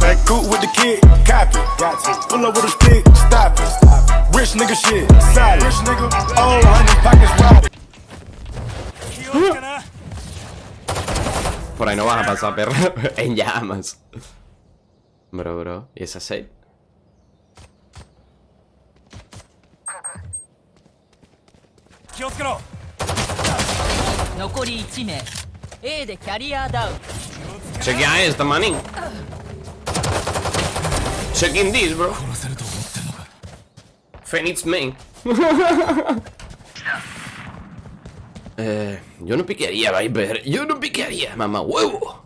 Back cool with the kid, copy. Got to pull up with a stick, stop it. Rich nigga shit, solid. Rich nigga, oh, honey pockets wide. Por ahí no vas a pasar, perro. en llamas. Bro, bro. ¿Y esa set? 気をつけろ残り1名 A でキャリアダウン Check out esta money. Checking this, bro. 殺せると思ってんのか Phoenix main. eh, yo no piquearía, Viper. Yo no piquearía, mamá huevo.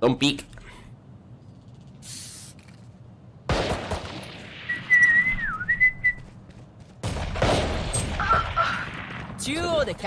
Don't pick. 中央でキ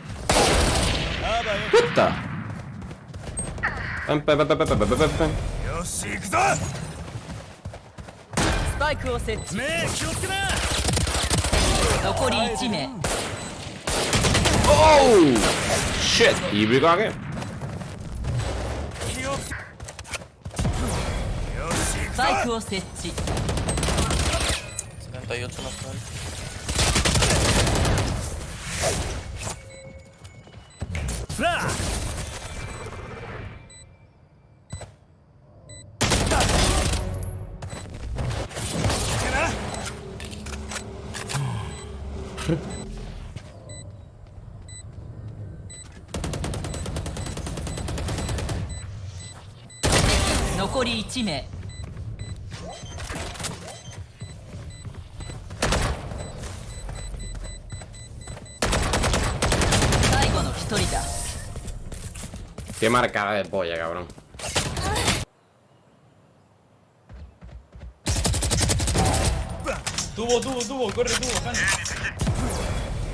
Puta. Pam, pam, pam, pam, pam, pam, pam, pam. よし行くぞスパイクを設置目気をつけな残り1名 Oh! Shit, here we go again. スパイクを設置78 natural. Flash 残り1名最後の1人だ Qué marcada de polla, cabrón. Tubo, tubo, tubo, corre, tubo, Han.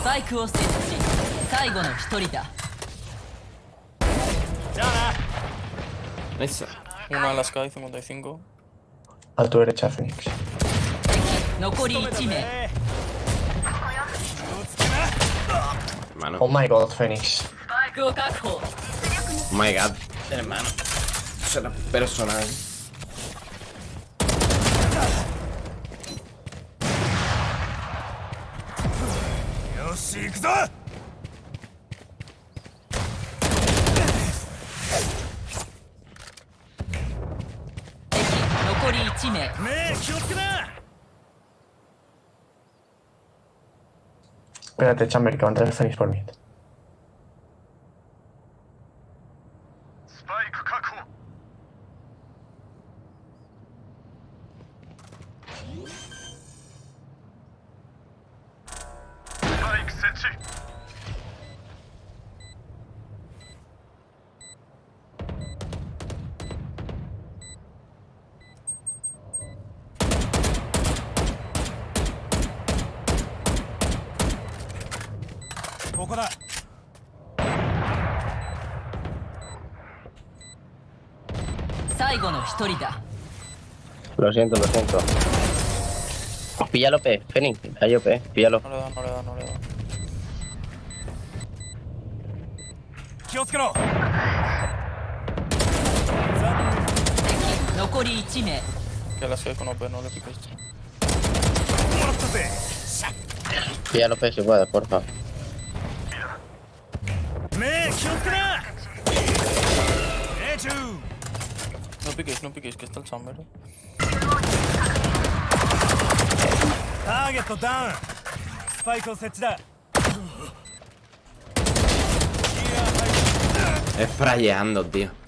スパイクを設置最後の1人だじゃあ Nice. Una a la Sky 55. A tu derecha, Phoenix. な残り1名 Hermano. Oh my god, Phoenix. スパイクを確保 Oh my god. Hermano. Será personal. よ し行くぞ敵残り1名目気をつけな Espérate, Chamber, que va a entrar el Phoenix por mí. スパイク確保。ここだ。最後の一人だ。ロシエント、ロシエント。Pues píllalo, P. Fenix, ahí P. Píllalo. No le doy, no le doy, no le doy. Que la soy con OP, no le piques. Píllalo, P, si puedes, porfa. No piques, no piques, que está el chamber. eh. ターゲットダウンスパイクを設置だ Sprayando, tío.